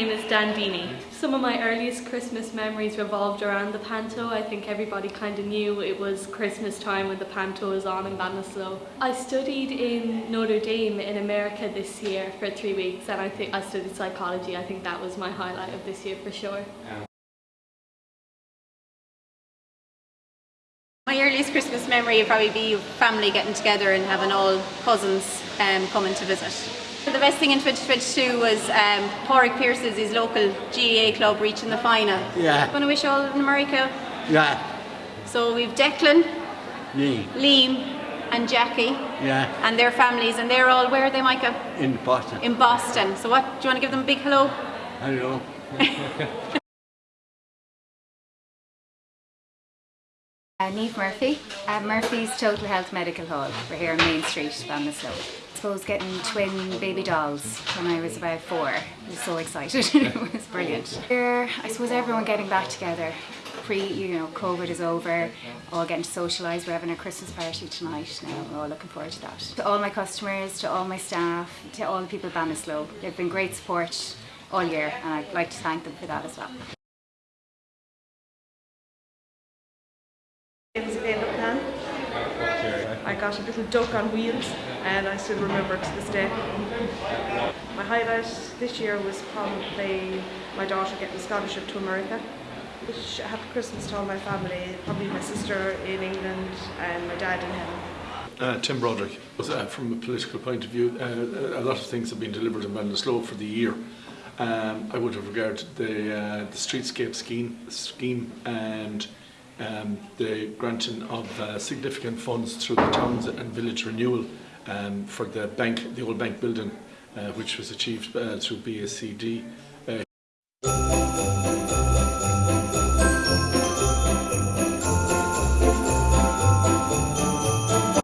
name is Dan Dini. Some of my earliest Christmas memories revolved around the panto. I think everybody kind of knew it was Christmas time when the panto was on in Ballinasloe. I studied in Notre Dame in America this year for three weeks and I think I studied psychology. I think that was my highlight of this year for sure. My earliest Christmas memory would probably be family getting together and having all cousins um, coming to visit. The best thing in 2022 was um, Pádraig Pearse's his local GAA club reaching the final. Yeah. Want to wish all in America. Yeah. So we've Declan, Me. Liam and Jackie Yeah. and their families and they're all, where are they Micah? In Boston. In Boston. So what, do you want to give them a big hello? I Uh, Neve Murphy, at Murphy's Total Health Medical Hall. We're here on Main Street, Ballinasloe. I suppose getting twin baby dolls when I was about four. I was so excited. it was brilliant. Here, I suppose everyone getting back together. Pre, you know, COVID is over. All getting to socialise. We're having a Christmas party tonight. Now we're all looking forward to that. To all my customers, to all my staff, to all the people of Ballinasloe, they've been great support all year, and I'd like to thank them for that as well. It was Elaine Plan. I got a little duck on wheels and I still remember it to this day. My highlight this year was probably my daughter getting a scholarship to America. Wish a happy Christmas to all my family, probably my sister in England and my dad in heaven. Uh, Tim Broderick. Uh, from a political point of view, uh, a lot of things have been delivered in Ballinasloe for the year. Um, I would have regarded the, uh, the streetscape scheme, scheme and um, the granting of uh, significant funds through the towns and village renewal um, for the bank, the old bank building, uh, which was achieved uh, through BACD.